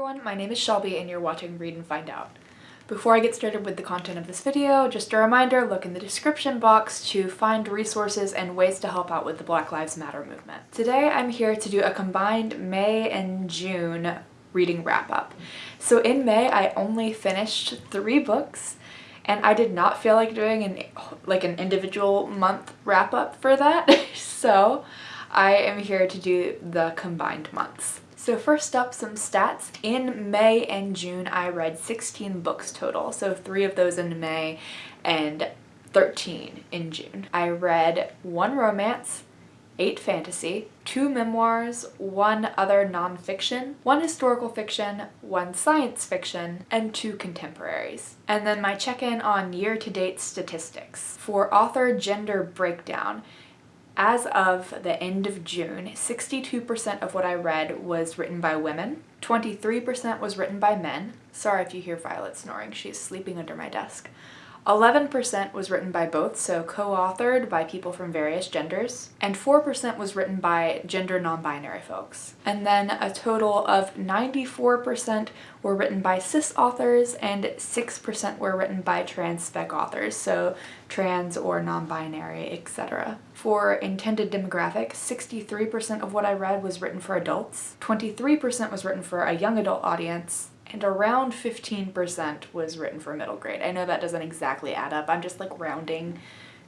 everyone, my name is Shelby and you're watching Read and Find Out. Before I get started with the content of this video, just a reminder, look in the description box to find resources and ways to help out with the Black Lives Matter movement. Today I'm here to do a combined May and June reading wrap up. So in May I only finished three books and I did not feel like doing an like an individual month wrap up for that. so I am here to do the combined months. So first up, some stats. In May and June, I read 16 books total. So three of those in May and 13 in June. I read one romance, eight fantasy, two memoirs, one other nonfiction, one historical fiction, one science fiction, and two contemporaries. And then my check-in on year-to-date statistics. For author gender breakdown, as of the end of June, 62% of what I read was written by women, 23% was written by men. Sorry if you hear Violet snoring, she's sleeping under my desk. 11% was written by both, so co-authored by people from various genders, and 4% was written by gender non-binary folks. And then a total of 94% were written by cis authors and 6% were written by trans spec authors, so trans or non-binary, etc. For intended demographic, 63% of what I read was written for adults, 23% was written for a young adult audience, and around 15% was written for middle grade. I know that doesn't exactly add up. I'm just like rounding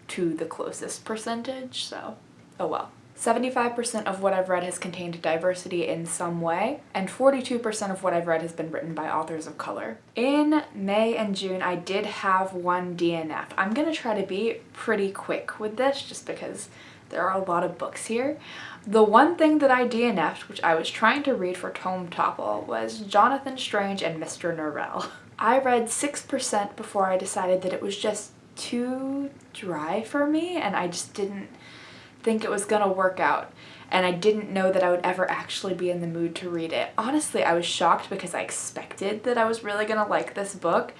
to the closest percentage, so oh well. 75% of what I've read has contained diversity in some way, and 42% of what I've read has been written by authors of color. In May and June, I did have one DNF. I'm gonna try to be pretty quick with this just because there are a lot of books here. The one thing that I DNF'd, which I was trying to read for Tome Topple, was Jonathan Strange and Mr. Norrell. I read 6% before I decided that it was just too dry for me and I just didn't think it was gonna work out and I didn't know that I would ever actually be in the mood to read it. Honestly, I was shocked because I expected that I was really gonna like this book.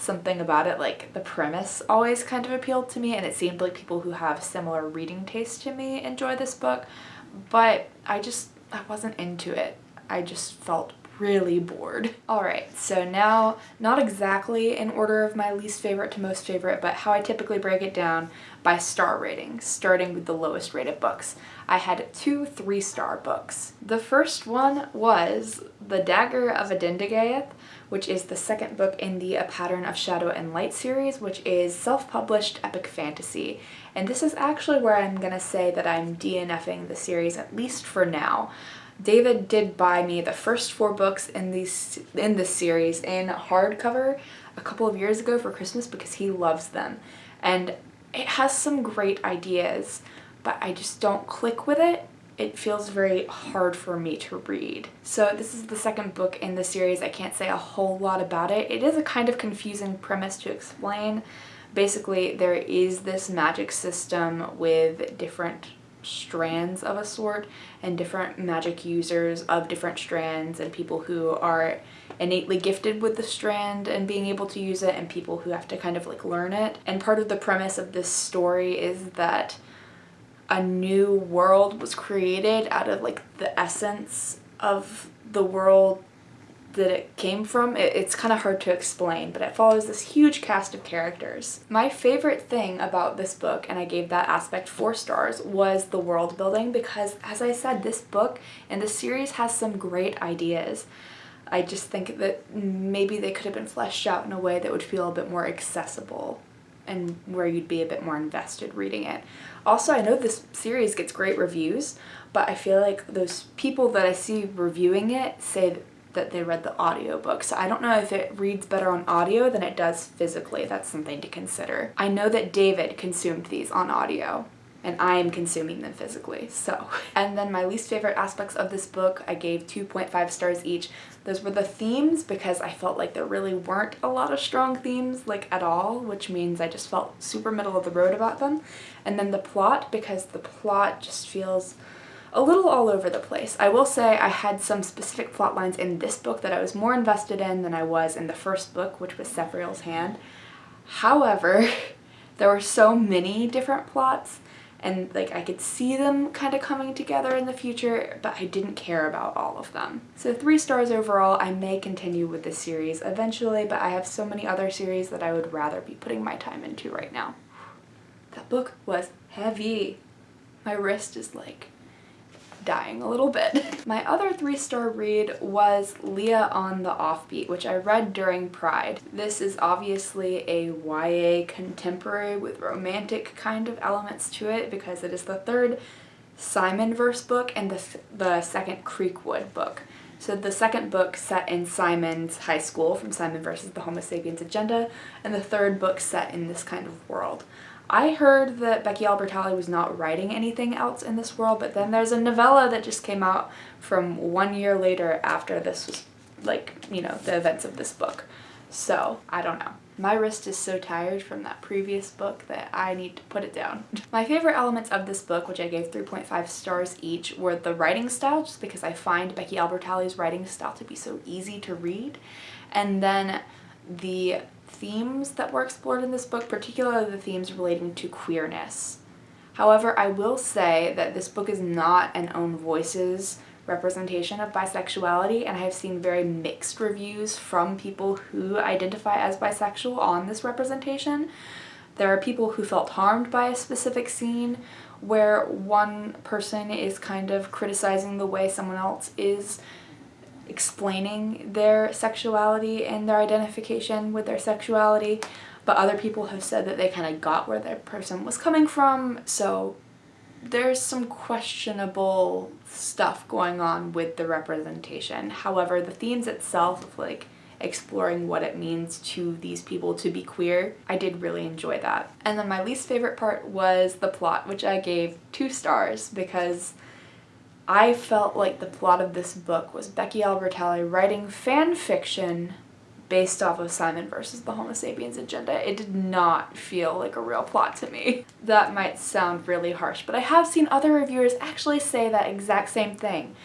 Something about it, like the premise always kind of appealed to me and it seemed like people who have similar reading taste to me enjoy this book, but I just, I wasn't into it. I just felt really bored. Alright, so now not exactly in order of my least favorite to most favorite, but how I typically break it down by star ratings, starting with the lowest rated books. I had two three-star books. The first one was The Dagger of Adendigaeth, which is the second book in the A Pattern of Shadow and Light series, which is self-published epic fantasy. And this is actually where I'm gonna say that I'm DNFing the series, at least for now. David did buy me the first four books in these in this series in hardcover a couple of years ago for Christmas because he loves them. And it has some great ideas, but I just don't click with it. It feels very hard for me to read. So this is the second book in the series. I can't say a whole lot about it. It is a kind of confusing premise to explain. Basically, there is this magic system with different strands of a sort and different magic users of different strands and people who are innately gifted with the strand and being able to use it and people who have to kind of like learn it. And part of the premise of this story is that a new world was created out of like the essence of the world that it came from. It, it's kind of hard to explain, but it follows this huge cast of characters. My favorite thing about this book, and I gave that aspect four stars, was the world building because, as I said, this book and the series has some great ideas. I just think that maybe they could have been fleshed out in a way that would feel a bit more accessible and where you'd be a bit more invested reading it. Also, I know this series gets great reviews, but I feel like those people that I see reviewing it say that they read the audiobook. So I don't know if it reads better on audio than it does physically. That's something to consider. I know that David consumed these on audio and I am consuming them physically, so. And then my least favorite aspects of this book, I gave 2.5 stars each. Those were the themes because I felt like there really weren't a lot of strong themes, like at all, which means I just felt super middle of the road about them. And then the plot, because the plot just feels a little all over the place. I will say I had some specific plot lines in this book that I was more invested in than I was in the first book, which was Cephrael's Hand. However, there were so many different plots and like I could see them kind of coming together in the future, but I didn't care about all of them. So three stars overall, I may continue with this series eventually, but I have so many other series that I would rather be putting my time into right now. That book was heavy. My wrist is like dying a little bit. My other three-star read was Leah on the Offbeat, which I read during Pride. This is obviously a YA contemporary with romantic kind of elements to it because it is the third Simon verse book and the, the second Creekwood book. So the second book set in Simon's high school from Simon versus the Homo sapiens agenda and the third book set in this kind of world. I heard that Becky Albertalli was not writing anything else in this world, but then there's a novella that just came out from one year later after this was, like, you know, the events of this book. So, I don't know. My wrist is so tired from that previous book that I need to put it down. My favorite elements of this book, which I gave 3.5 stars each, were the writing style, just because I find Becky Albertalli's writing style to be so easy to read, and then the themes that were explored in this book, particularly the themes relating to queerness. However, I will say that this book is not an own voices representation of bisexuality and I have seen very mixed reviews from people who identify as bisexual on this representation. There are people who felt harmed by a specific scene where one person is kind of criticizing the way someone else is explaining their sexuality and their identification with their sexuality, but other people have said that they kind of got where that person was coming from, so there's some questionable stuff going on with the representation. However, the themes itself of like exploring what it means to these people to be queer, I did really enjoy that. And then my least favorite part was the plot, which I gave two stars because I felt like the plot of this book was Becky Albertalli writing fan fiction based off of Simon versus the Homo sapiens agenda. It did not feel like a real plot to me. That might sound really harsh, but I have seen other reviewers actually say that exact same thing.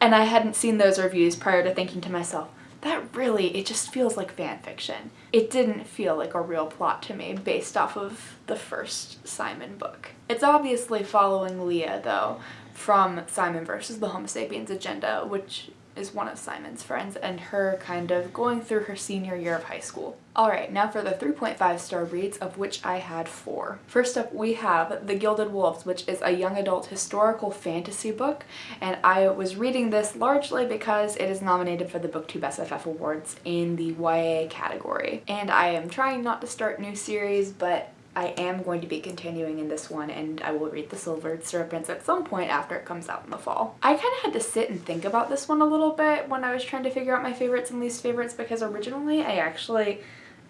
And I hadn't seen those reviews prior to thinking to myself, that really, it just feels like fan fiction. It didn't feel like a real plot to me based off of the first Simon book. It's obviously following Leah though, from Simon versus the Homo sapiens agenda, which is one of Simon's friends, and her kind of going through her senior year of high school. Alright, now for the 3.5 star reads, of which I had four. First up, we have The Gilded Wolves, which is a young adult historical fantasy book, and I was reading this largely because it is nominated for the BookTube SFF Awards in the YA category. And I am trying not to start new series, but I am going to be continuing in this one and I will read The Silvered Serpents at some point after it comes out in the fall. I kind of had to sit and think about this one a little bit when I was trying to figure out my favorites and least favorites because originally I actually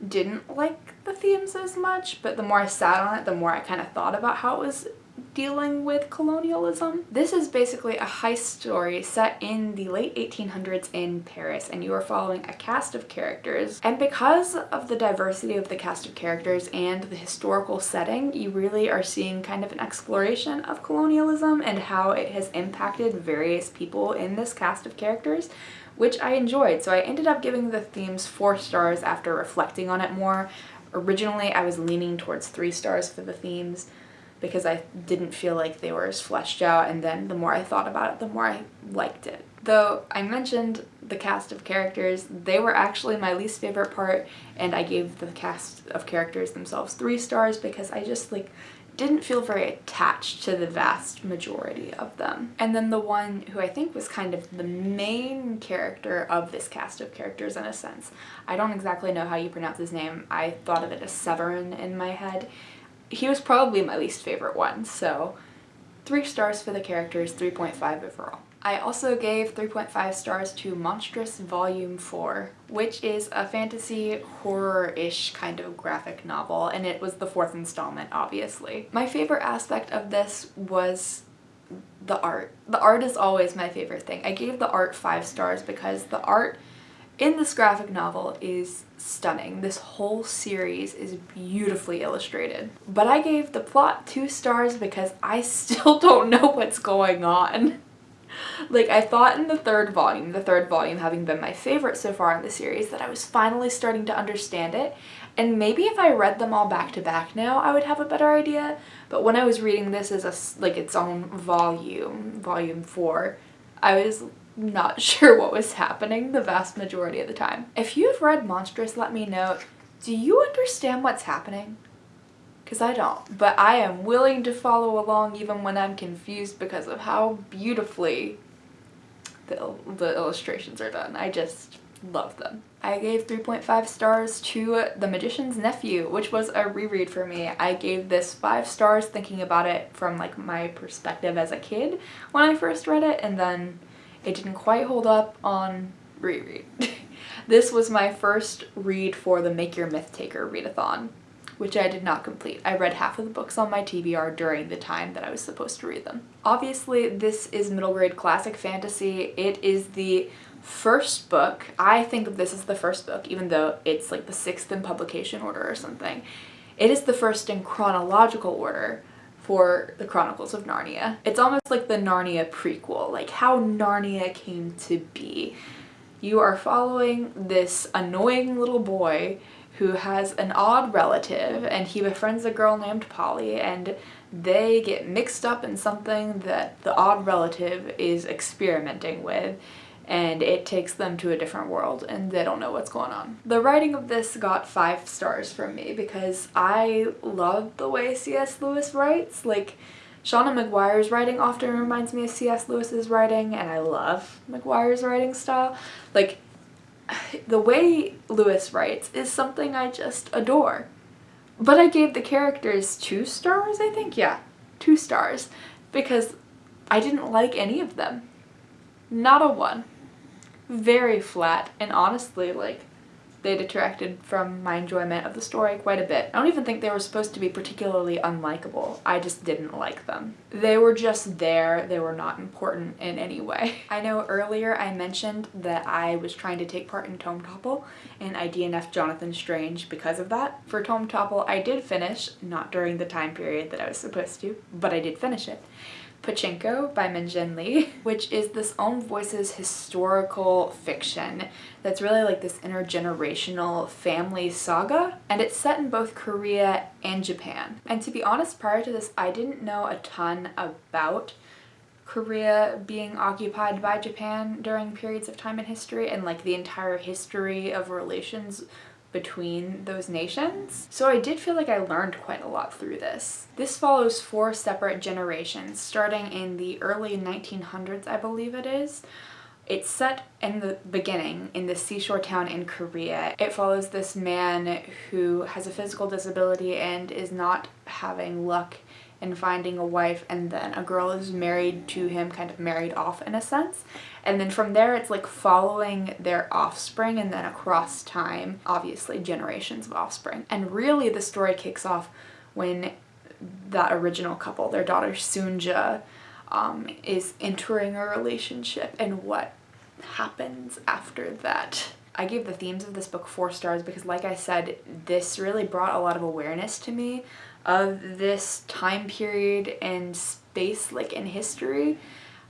didn't like the themes as much but the more I sat on it the more I kind of thought about how it was dealing with colonialism. This is basically a heist story set in the late 1800s in Paris and you are following a cast of characters and because of the diversity of the cast of characters and the historical setting you really are seeing kind of an exploration of colonialism and how it has impacted various people in this cast of characters which I enjoyed. So I ended up giving the themes four stars after reflecting on it more. Originally I was leaning towards three stars for the themes because I didn't feel like they were as fleshed out and then the more I thought about it, the more I liked it. Though I mentioned the cast of characters, they were actually my least favorite part and I gave the cast of characters themselves three stars because I just like didn't feel very attached to the vast majority of them. And then the one who I think was kind of the main character of this cast of characters in a sense. I don't exactly know how you pronounce his name. I thought of it as Severin in my head he was probably my least favorite one, so three stars for the characters, 3.5 overall. I also gave 3.5 stars to Monstrous Volume 4, which is a fantasy horror-ish kind of graphic novel, and it was the fourth installment, obviously. My favorite aspect of this was the art. The art is always my favorite thing. I gave the art five stars because the art in this graphic novel is stunning. This whole series is beautifully illustrated. But I gave the plot two stars because I still don't know what's going on. like I thought in the third volume, the third volume having been my favorite so far in the series, that I was finally starting to understand it. And maybe if I read them all back to back now, I would have a better idea. But when I was reading this as a, like its own volume, volume four, I was not sure what was happening the vast majority of the time. If you've read Monstrous, let me know. Do you understand what's happening? Because I don't. But I am willing to follow along even when I'm confused because of how beautifully the, the illustrations are done. I just love them. I gave 3.5 stars to The Magician's Nephew, which was a reread for me. I gave this 5 stars thinking about it from like my perspective as a kid when I first read it and then it didn't quite hold up on reread. this was my first read for the Make Your Myth Taker readathon, which I did not complete. I read half of the books on my TBR during the time that I was supposed to read them. Obviously, this is middle grade classic fantasy. It is the first book. I think of this as the first book, even though it's like the sixth in publication order or something. It is the first in chronological order for the Chronicles of Narnia. It's almost like the Narnia prequel, like how Narnia came to be. You are following this annoying little boy who has an odd relative and he befriends a girl named Polly and they get mixed up in something that the odd relative is experimenting with and it takes them to a different world and they don't know what's going on. The writing of this got five stars from me because I love the way C.S. Lewis writes. Like, Seanan McGuire's writing often reminds me of C.S. Lewis's writing and I love McGuire's writing style. Like, the way Lewis writes is something I just adore. But I gave the characters two stars, I think? Yeah, two stars. Because I didn't like any of them. Not a one very flat and honestly like they detracted from my enjoyment of the story quite a bit. I don't even think they were supposed to be particularly unlikable. I just didn't like them. They were just there. They were not important in any way. I know earlier I mentioned that I was trying to take part in Tome Topple and I DNF'd Jonathan Strange because of that. For Tome Topple I did finish, not during the time period that I was supposed to, but I did finish it. Pachinko by Min-Jin Lee, which is this own voices historical fiction that's really like this intergenerational family saga and it's set in both Korea and Japan. And to be honest, prior to this, I didn't know a ton about Korea being occupied by Japan during periods of time in history and like the entire history of relations between those nations. So I did feel like I learned quite a lot through this. This follows four separate generations, starting in the early 1900s, I believe it is. It's set in the beginning in the seashore town in Korea. It follows this man who has a physical disability and is not having luck and finding a wife and then a girl is married to him, kind of married off in a sense. And then from there it's like following their offspring and then across time, obviously generations of offspring. And really the story kicks off when that original couple, their daughter Sunja, um, is entering a relationship and what happens after that. I gave the themes of this book four stars because like I said, this really brought a lot of awareness to me of this time period and space like in history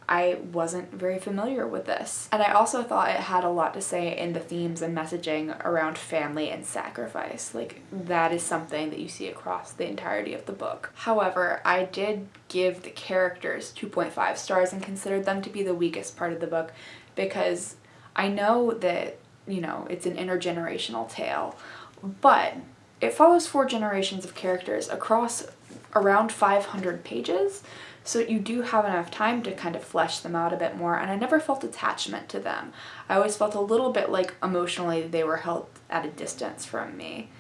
I wasn't very familiar with this. And I also thought it had a lot to say in the themes and messaging around family and sacrifice. Like, that is something that you see across the entirety of the book. However, I did give the characters 2.5 stars and considered them to be the weakest part of the book because I know that, you know, it's an intergenerational tale, but it follows four generations of characters across around 500 pages, so you do have enough time to kind of flesh them out a bit more, and I never felt attachment to them. I always felt a little bit like emotionally they were held at a distance from me.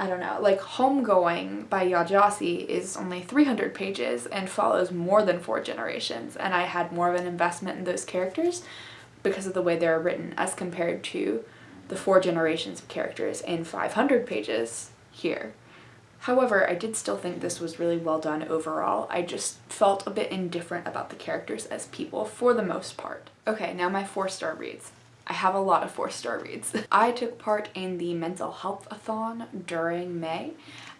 I don't know, like Homegoing by Yaa Gyasi is only 300 pages and follows more than four generations, and I had more of an investment in those characters because of the way they're written as compared to the four generations of characters in 500 pages here. However, I did still think this was really well done overall. I just felt a bit indifferent about the characters as people for the most part. Okay, now my four-star reads. I have a lot of four-star reads. I took part in the mental health-a-thon during May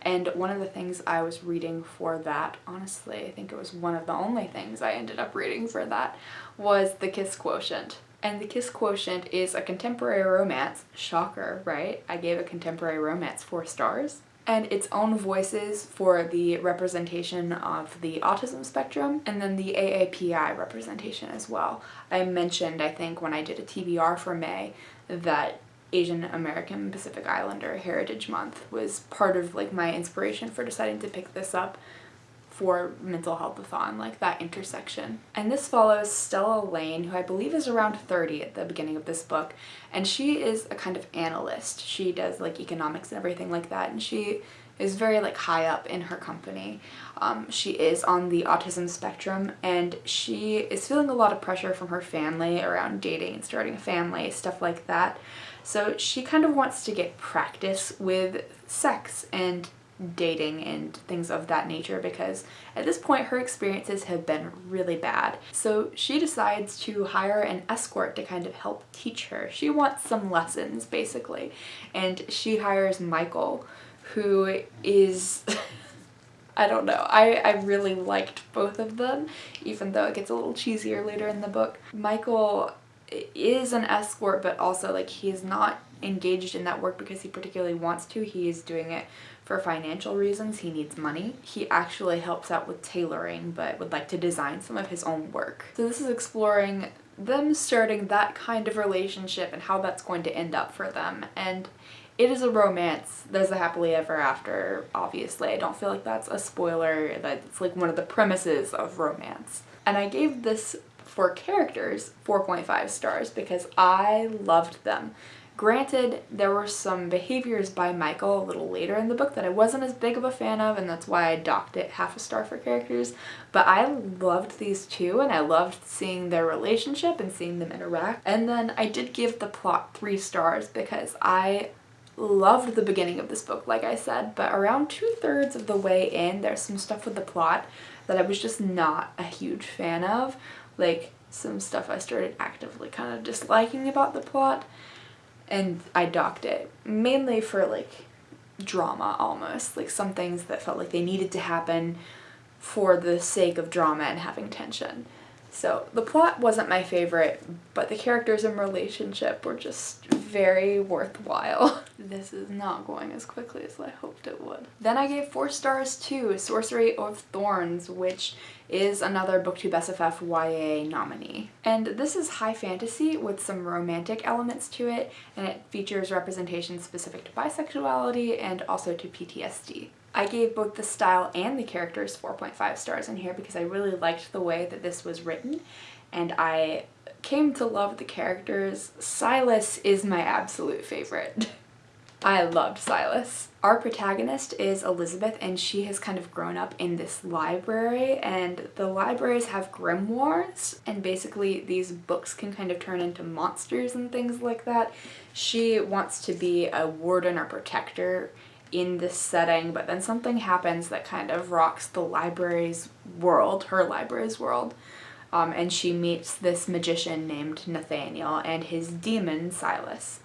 And one of the things I was reading for that, honestly, I think it was one of the only things I ended up reading for that, was The Kiss Quotient. And The Kiss Quotient is a contemporary romance. Shocker, right? I gave a contemporary romance four stars and its own voices for the representation of the autism spectrum and then the AAPI representation as well. I mentioned, I think, when I did a TBR for May that Asian American Pacific Islander Heritage Month was part of like my inspiration for deciding to pick this up for mental health-a-thon, like that intersection. And this follows Stella Lane, who I believe is around 30 at the beginning of this book, and she is a kind of analyst. She does like economics and everything like that, and she is very like high up in her company. Um, she is on the autism spectrum and she is feeling a lot of pressure from her family around dating and starting a family, stuff like that. So she kind of wants to get practice with sex and dating and things of that nature because at this point her experiences have been really bad. So she decides to hire an escort to kind of help teach her. She wants some lessons basically and she hires Michael who is I don't know. I, I really liked both of them even though it gets a little cheesier later in the book. Michael is an escort but also like he is not engaged in that work because he particularly wants to. He is doing it for financial reasons. He needs money. He actually helps out with tailoring but would like to design some of his own work. So this is exploring them starting that kind of relationship and how that's going to end up for them. And it is a romance. There's a happily ever after, obviously. I don't feel like that's a spoiler. That's like one of the premises of romance. And I gave this for characters 4.5 stars because I loved them. Granted, there were some behaviors by Michael a little later in the book that I wasn't as big of a fan of and that's why I docked it half a star for characters, but I loved these two and I loved seeing their relationship and seeing them interact. And then I did give the plot three stars because I loved the beginning of this book, like I said, but around two-thirds of the way in, there's some stuff with the plot that I was just not a huge fan of. Like, some stuff I started actively kind of disliking about the plot and I docked it mainly for like drama almost like some things that felt like they needed to happen for the sake of drama and having tension so the plot wasn't my favorite but the characters and relationship were just very worthwhile. this is not going as quickly as I hoped it would. Then I gave four stars to Sorcery of Thorns, which is another BookTube SFF YA nominee. And this is high fantasy with some romantic elements to it, and it features representation specific to bisexuality and also to PTSD. I gave both the style and the characters 4.5 stars in here because I really liked the way that this was written and I came to love the characters. Silas is my absolute favorite. I loved Silas. Our protagonist is Elizabeth and she has kind of grown up in this library and the libraries have grimoires and basically these books can kind of turn into monsters and things like that. She wants to be a warden or protector in this setting but then something happens that kind of rocks the library's world, her library's world um, and she meets this magician named Nathaniel and his demon Silas.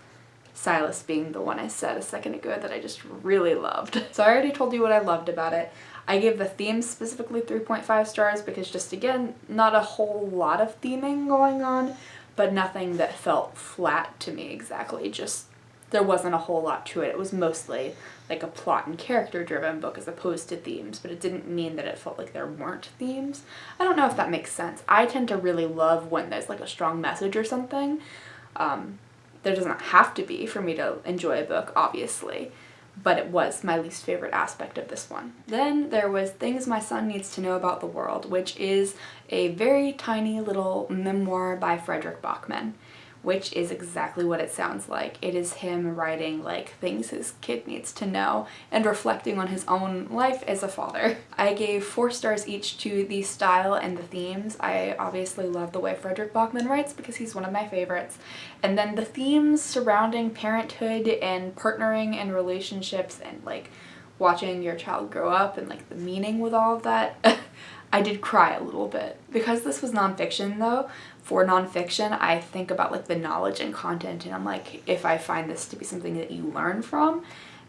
Silas being the one I said a second ago that I just really loved. So I already told you what I loved about it. I gave the themes specifically 3.5 stars because just again, not a whole lot of theming going on, but nothing that felt flat to me exactly, just there wasn't a whole lot to it. It was mostly like a plot and character driven book as opposed to themes, but it didn't mean that it felt like there weren't themes. I don't know if that makes sense. I tend to really love when there's like a strong message or something. Um, there doesn't have to be for me to enjoy a book, obviously, but it was my least favorite aspect of this one. Then there was Things My Son Needs to Know About the World, which is a very tiny little memoir by Fredrik Backman which is exactly what it sounds like. It is him writing like things his kid needs to know and reflecting on his own life as a father. I gave four stars each to the style and the themes. I obviously love the way Fredrik Backman writes because he's one of my favorites. And then the themes surrounding parenthood and partnering and relationships and like watching your child grow up and like the meaning with all of that. I did cry a little bit. Because this was nonfiction though, for nonfiction, I think about like the knowledge and content and I'm like, if I find this to be something that you learn from,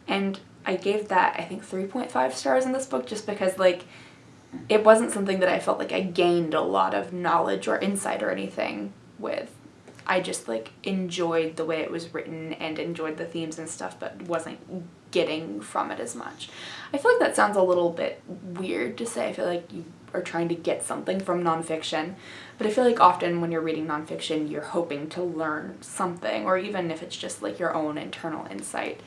and I gave that, I think, 3.5 stars in this book just because, like, it wasn't something that I felt like I gained a lot of knowledge or insight or anything with. I just like enjoyed the way it was written and enjoyed the themes and stuff but wasn't getting from it as much. I feel like that sounds a little bit weird to say. I feel like you are trying to get something from nonfiction, but I feel like often when you're reading nonfiction you're hoping to learn something or even if it's just like your own internal insight.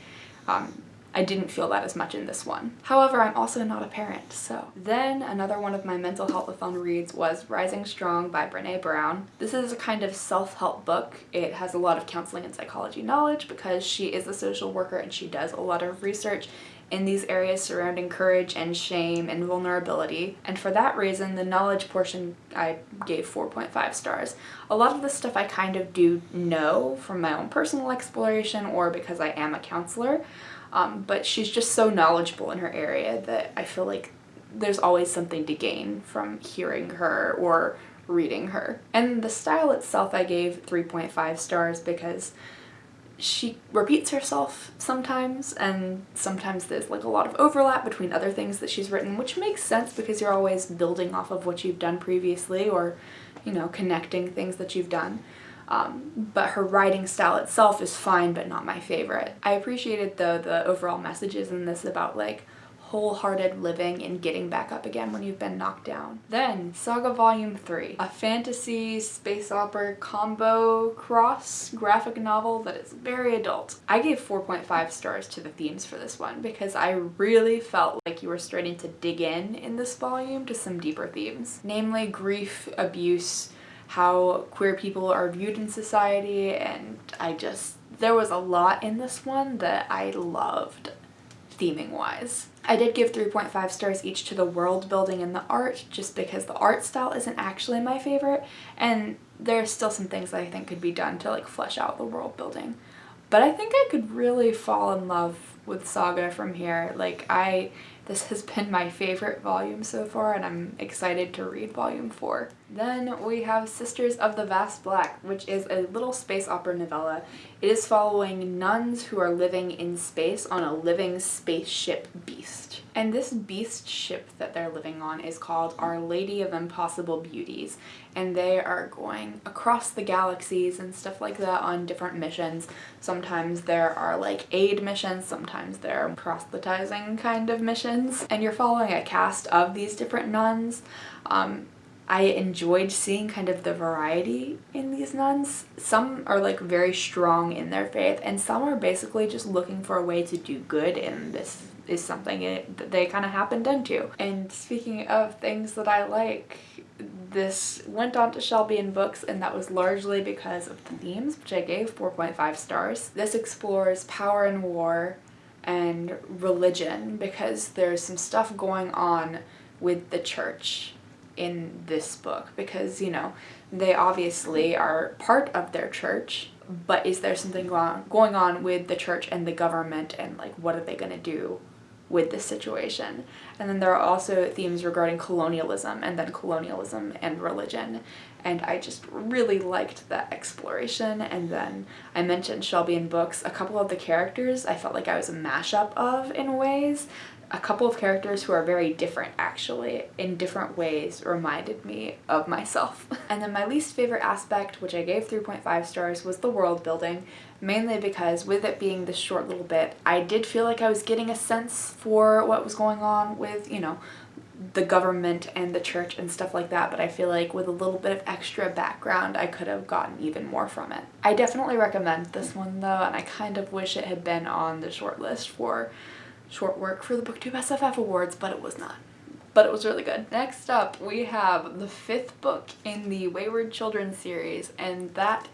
Um, I didn't feel that as much in this one. However, I'm also not a parent, so. Then another one of my mental health-a-thon reads was Rising Strong by Brene Brown. This is a kind of self-help book. It has a lot of counseling and psychology knowledge because she is a social worker and she does a lot of research in these areas surrounding courage and shame and vulnerability. And for that reason, the knowledge portion I gave 4.5 stars. A lot of this stuff I kind of do know from my own personal exploration or because I am a counselor. Um, but she's just so knowledgeable in her area that I feel like there's always something to gain from hearing her or reading her. And the style itself I gave 3.5 stars because she repeats herself sometimes and sometimes there's like a lot of overlap between other things that she's written which makes sense because you're always building off of what you've done previously or you know connecting things that you've done um, but her writing style itself is fine but not my favorite. I appreciated though the overall messages in this about like wholehearted living and getting back up again when you've been knocked down. Then, Saga Volume 3, a fantasy space opera combo cross graphic novel that is very adult. I gave 4.5 stars to the themes for this one because I really felt like you were starting to dig in in this volume to some deeper themes, namely grief, abuse, how queer people are viewed in society and I just there was a lot in this one that I loved theming wise. I did give 3.5 stars each to the world building and the art just because the art style isn't actually my favorite and there's still some things that I think could be done to like flesh out the world building. But I think I could really fall in love with Saga from here. Like I this has been my favorite volume so far and I'm excited to read volume 4. Then we have Sisters of the Vast Black, which is a little space opera novella. It is following nuns who are living in space on a living spaceship beast. And this beast ship that they're living on is called Our Lady of Impossible Beauties. And they are going across the galaxies and stuff like that on different missions. Sometimes there are like aid missions, sometimes there are proselytizing kind of missions. And you're following a cast of these different nuns. Um, I enjoyed seeing kind of the variety in these nuns. Some are like very strong in their faith and some are basically just looking for a way to do good and this is something that they kind of happened into. And speaking of things that I like, this went on to Shelby and Books and that was largely because of the themes, which I gave 4.5 stars. This explores power and war and religion because there's some stuff going on with the church in this book because, you know, they obviously are part of their church, but is there something going on with the church and the government and like what are they going to do with this situation. And then there are also themes regarding colonialism and then colonialism and religion. And I just really liked that exploration. And then I mentioned Shelby in books. A couple of the characters I felt like I was a mashup of in ways a couple of characters who are very different actually in different ways reminded me of myself. and then my least favorite aspect, which I gave 3.5 stars, was the world building, mainly because with it being this short little bit, I did feel like I was getting a sense for what was going on with, you know, the government and the church and stuff like that, but I feel like with a little bit of extra background, I could have gotten even more from it. I definitely recommend this one though, and I kind of wish it had been on the short list for short work for the BookTube SFF Awards, but it was not. But it was really good. Next up, we have the fifth book in the Wayward Children series, and that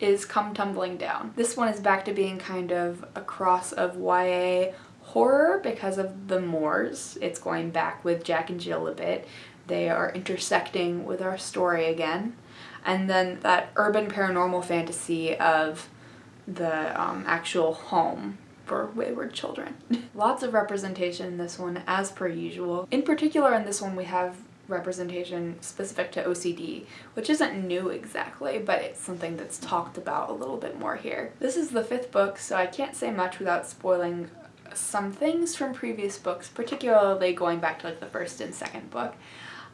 is Come Tumbling Down. This one is back to being kind of a cross of YA horror because of the Moors. It's going back with Jack and Jill a bit. They are intersecting with our story again. And then that urban paranormal fantasy of the um, actual home for wayward children. Lots of representation in this one as per usual. In particular in this one we have representation specific to OCD, which isn't new exactly, but it's something that's talked about a little bit more here. This is the fifth book, so I can't say much without spoiling some things from previous books, particularly going back to like the first and second book.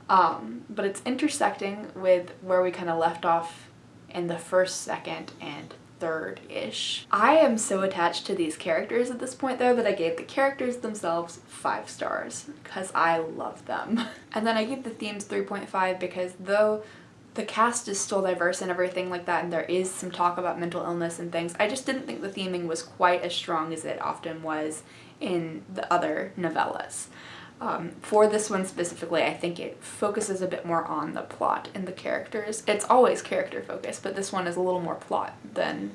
Um, but it's intersecting with where we kind of left off in the first, second, and third-ish. I am so attached to these characters at this point though that I gave the characters themselves five stars because I love them. and then I gave the themes 3.5 because though the cast is still diverse and everything like that and there is some talk about mental illness and things, I just didn't think the theming was quite as strong as it often was in the other novellas. Um, for this one specifically, I think it focuses a bit more on the plot and the characters. It's always character focused, but this one is a little more plot than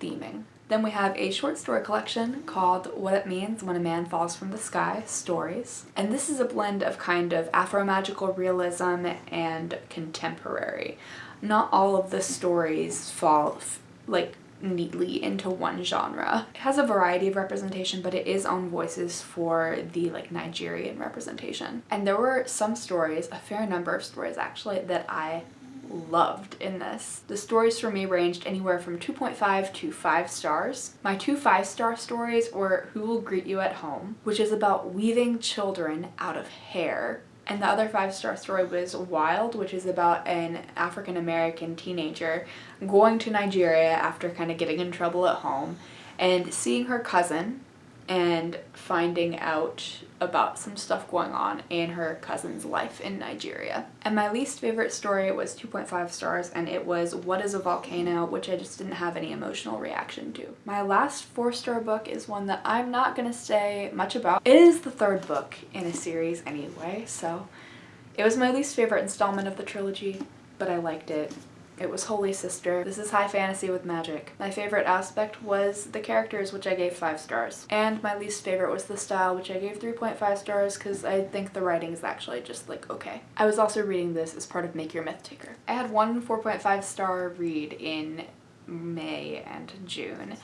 theming. Then we have a short story collection called What It Means When a Man Falls from the Sky, Stories. And this is a blend of kind of Afro-magical realism and contemporary. Not all of the stories fall like neatly into one genre. It has a variety of representation, but it is on voices for the like Nigerian representation. And there were some stories, a fair number of stories actually, that I loved in this. The stories for me ranged anywhere from 2.5 to 5 stars. My two 5-star stories were Who Will Greet You at Home, which is about weaving children out of hair and the other five-star story was Wild, which is about an African-American teenager going to Nigeria after kind of getting in trouble at home and seeing her cousin and finding out about some stuff going on in her cousin's life in Nigeria. And my least favorite story was 2.5 stars and it was What is a Volcano, which I just didn't have any emotional reaction to. My last four star book is one that I'm not gonna say much about. It is the third book in a series anyway, so it was my least favorite installment of the trilogy, but I liked it. It was Holy Sister. This is high fantasy with magic. My favorite aspect was the characters, which I gave 5 stars. And my least favorite was the style, which I gave 3.5 stars because I think the writing is actually just like okay. I was also reading this as part of Make Your Myth Taker. I had one 4.5 star read in May and June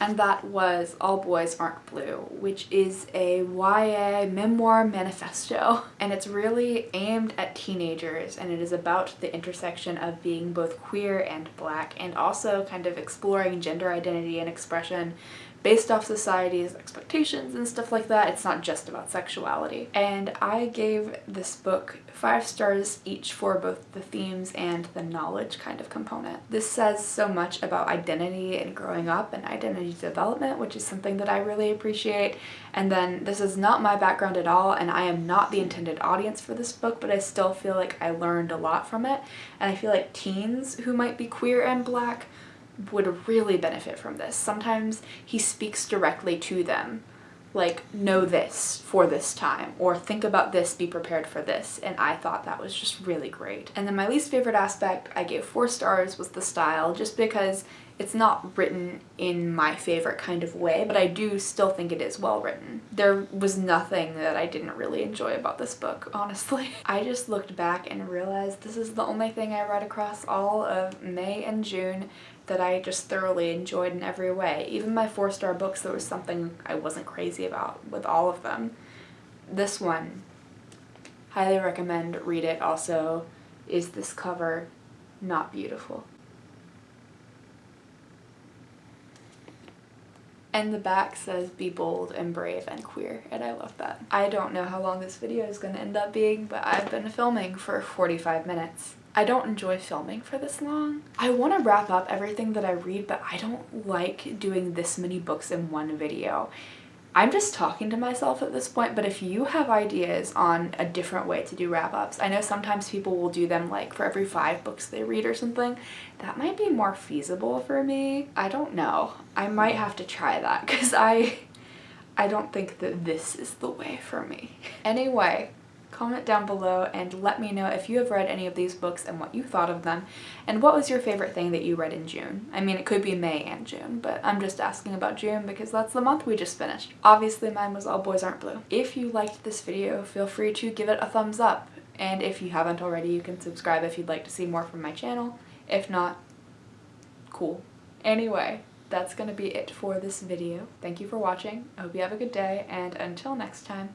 and that was All Boys Aren't Blue, which is a YA memoir manifesto. And it's really aimed at teenagers and it is about the intersection of being both queer and black and also kind of exploring gender identity and expression based off society's expectations and stuff like that. It's not just about sexuality. And I gave this book five stars each for both the themes and the knowledge kind of component. This says so much about identity and growing up and identity development, which is something that I really appreciate. And then this is not my background at all and I am not the intended audience for this book, but I still feel like I learned a lot from it. And I feel like teens who might be queer and black would really benefit from this. Sometimes he speaks directly to them, like, know this for this time, or think about this, be prepared for this, and I thought that was just really great. And then my least favorite aspect, I gave four stars, was the style, just because it's not written in my favorite kind of way, but I do still think it is well written. There was nothing that I didn't really enjoy about this book, honestly. I just looked back and realized this is the only thing I read across all of May and June that I just thoroughly enjoyed in every way. Even my four-star books, there was something I wasn't crazy about with all of them. This one, highly recommend read it. Also, is this cover not beautiful? And the back says be bold and brave and queer and I love that. I don't know how long this video is going to end up being but I've been filming for 45 minutes. I don't enjoy filming for this long. I want to wrap up everything that I read but I don't like doing this many books in one video. I'm just talking to myself at this point, but if you have ideas on a different way to do wrap-ups, I know sometimes people will do them like for every five books they read or something. That might be more feasible for me. I don't know. I might have to try that because I, I don't think that this is the way for me. Anyway, Comment down below and let me know if you have read any of these books and what you thought of them and what was your favorite thing that you read in June. I mean it could be May and June but I'm just asking about June because that's the month we just finished. Obviously mine was All Boys Aren't Blue. If you liked this video feel free to give it a thumbs up and if you haven't already you can subscribe if you'd like to see more from my channel. If not, cool. Anyway, that's gonna be it for this video. Thank you for watching. I hope you have a good day and until next time,